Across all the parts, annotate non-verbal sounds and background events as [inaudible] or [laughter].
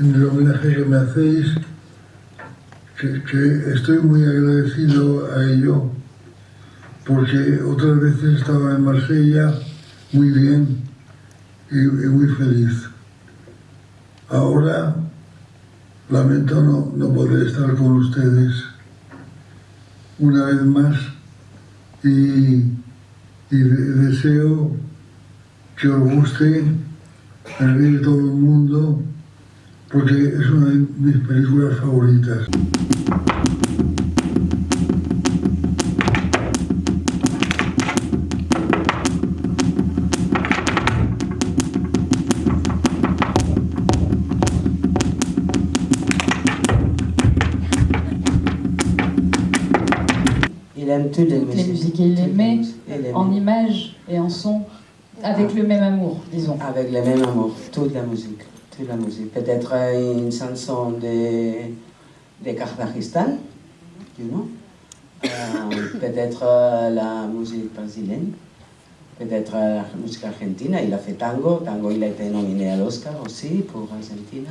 en el homenaje que me hacéis, que, estoy muy agradecido a ello, porque otras veces estaba en Marsella muy bien y, y muy feliz. Ahora lamento no, no poder estar con ustedes una vez más y, y de- deseo que os guste el ver todo el mundo porque es una de mis películas favoritas. Il aime le même amour, disons. Avec le même amour, toute la musique. Toute la musique. Peut-être une chanson de, de Kazakhstan, you know? Euh, [coughs] peut-être euh, la musique brésilienne, peut-être euh, la musique argentine. Il a fait tango. Tango, il a été nominé à l'Oscar aussi pour Argentina.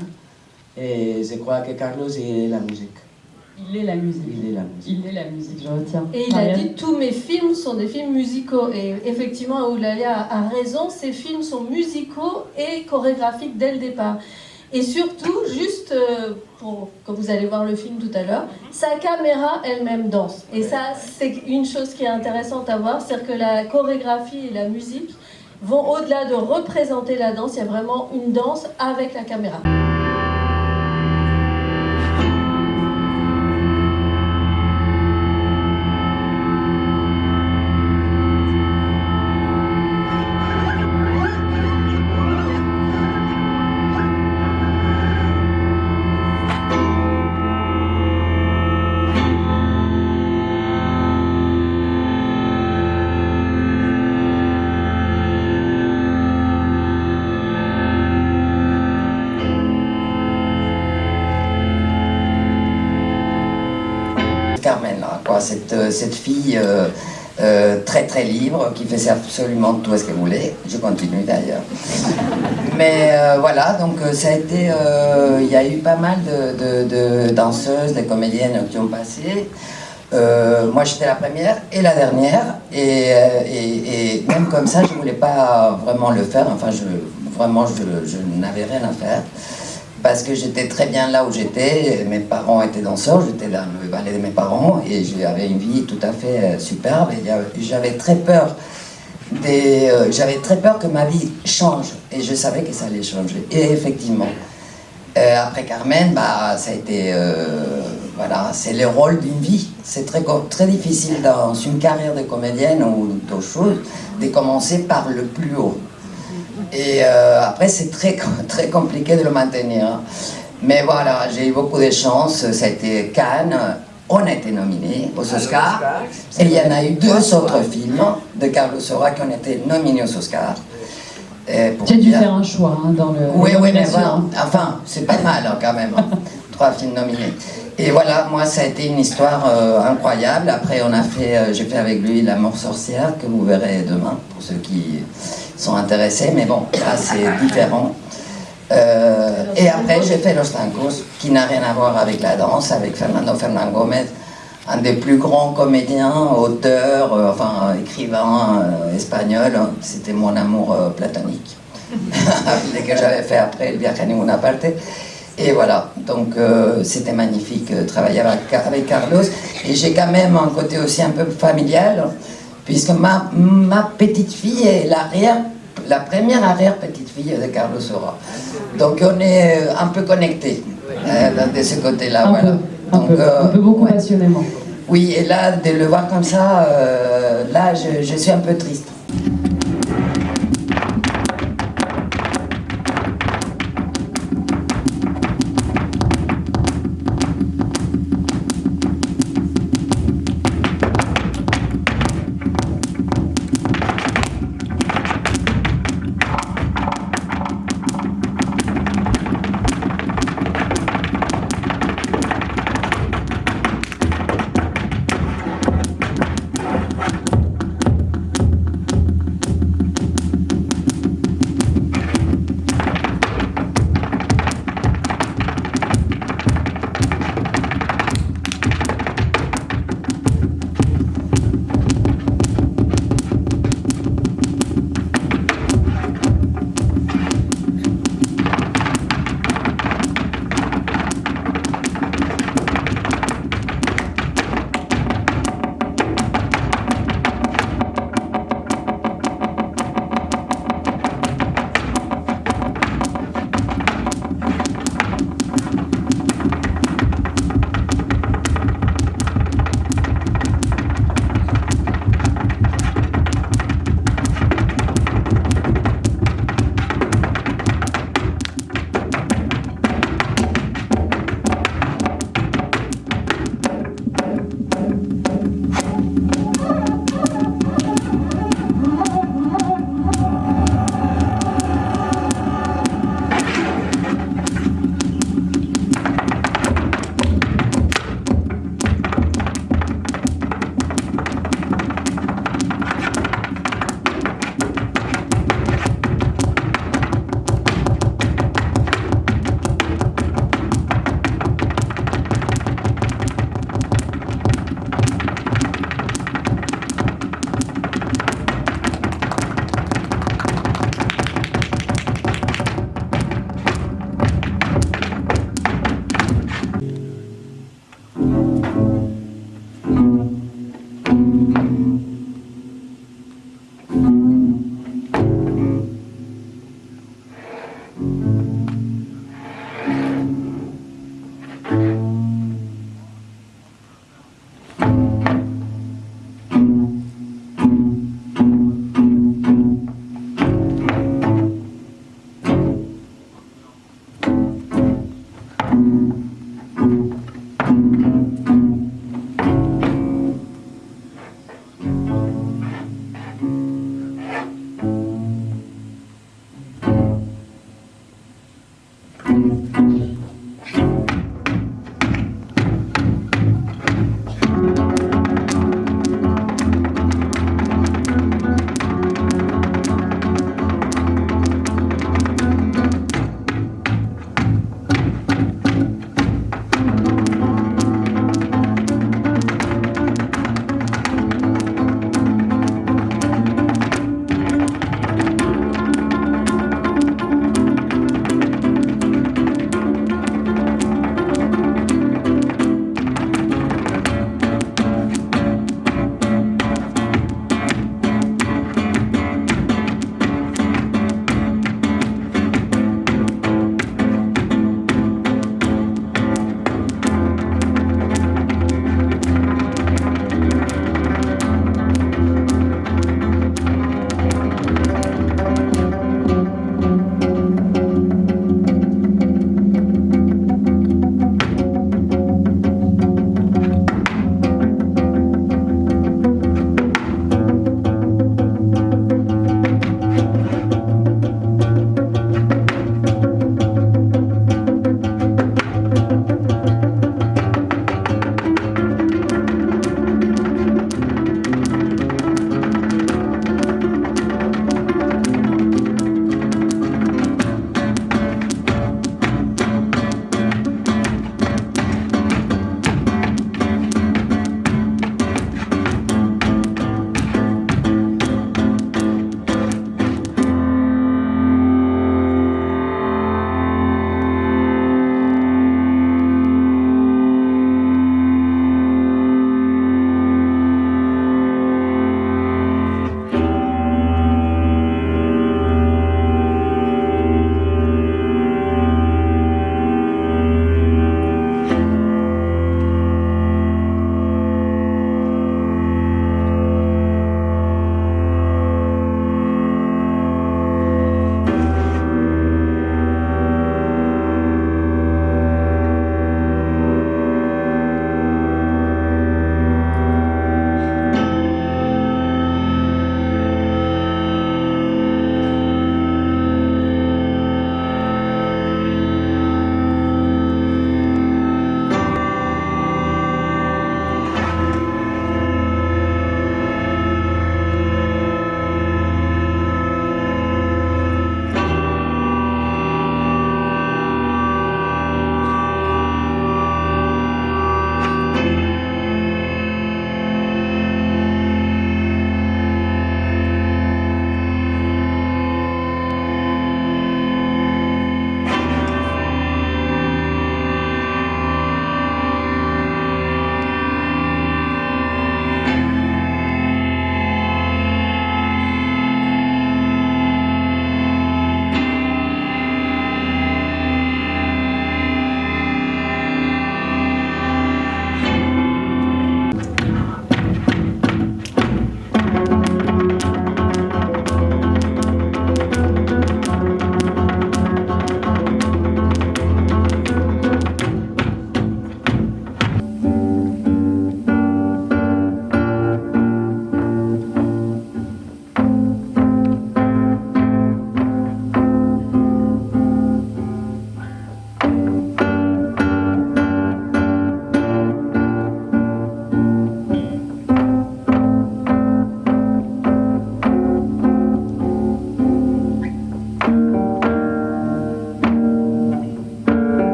Et je crois que Carlos, il est la musique. Il est la musique. Il est la musique. Il est la musique, je retiens. Et il a dit tous mes films sont des films musicaux. Et effectivement, Oulalia a raison, ces films sont musicaux et chorégraphiques dès le départ. Et surtout, juste euh, pour quand vous allez voir le film tout à l'heure, sa caméra elle-même danse. Et ça, c'est une chose qui est intéressante à voir, c'est que la chorégraphie et la musique vont au-delà de représenter la danse. Il y a vraiment une danse avec la caméra. Cette, fille euh, euh, très très libre qui faisait absolument tout ce qu'elle voulait. Je continue d'ailleurs. [laughs] Mais euh, voilà, donc ça a été. euh, Il y a eu pas mal de, de- de danseuses, de comédiennes qui ont passé. Moi j'étais la première et la dernière, et, et- et même comme ça je voulais pas vraiment le faire, enfin je, vraiment je, je n'avais rien à faire parce que j'étais très bien là où j'étais, mes parents étaient danseurs, j'étais dans le ballet de mes parents et j'avais une vie tout à fait euh, superbe et j'avais très peur des, euh, j'avais très peur que ma vie change et je savais que ça allait changer et effectivement euh, après Carmen, bah, ça a été, voilà, c'est le rôle d'une vie. C'est très, très difficile dans une carrière de comédienne ou d'autres choses de commencer par le plus haut. Et euh, après, c'est très, [laughs] très compliqué de le maintenir. hein. Mais voilà, j'ai eu beaucoup de chance. Ça a été Cannes. On a été nominés aux Oscars. Et il y en a eu deux autres films de Carlos Saura qui ont été nominés aux Oscars. Tu as dû faire un choix hein, dans le. oui, oui, mais voilà. enfin, c'est pas mal hein, quand même. [laughs] Trois films nominés. Et voilà, moi, ça a été une histoire euh, incroyable. Après, on a fait, euh, j'ai fait avec lui La mort sorcière, que vous verrez demain, pour ceux qui sont intéressés. Mais bon, là, c'est différent. Euh, et après, j'ai fait Los Tancos, qui n'a rien à voir avec la danse, avec Fernando Fernán Gómez, un des plus grands comédiens, auteurs, euh, enfin, écrivain euh, espagnol. C'était mon amour euh, platonique. [laughs] Dès que j'avais fait après le Viaje a ninguna parte. Et voilà, donc c'était magnifique de travailler avec Carlos. Et j'ai quand même un côté aussi un peu familial, puisque ma, ma petite fille est l'arrière, la première arrière-petite-fille de Carlos Saura. Donc on est un peu connectés euh, de ce côté-là. Un voilà. peu, un Donc, peu, euh, un peu beaucoup ouais. passionnément. Oui, et là, de le voir comme ça, euh, là, je, je suis un peu triste.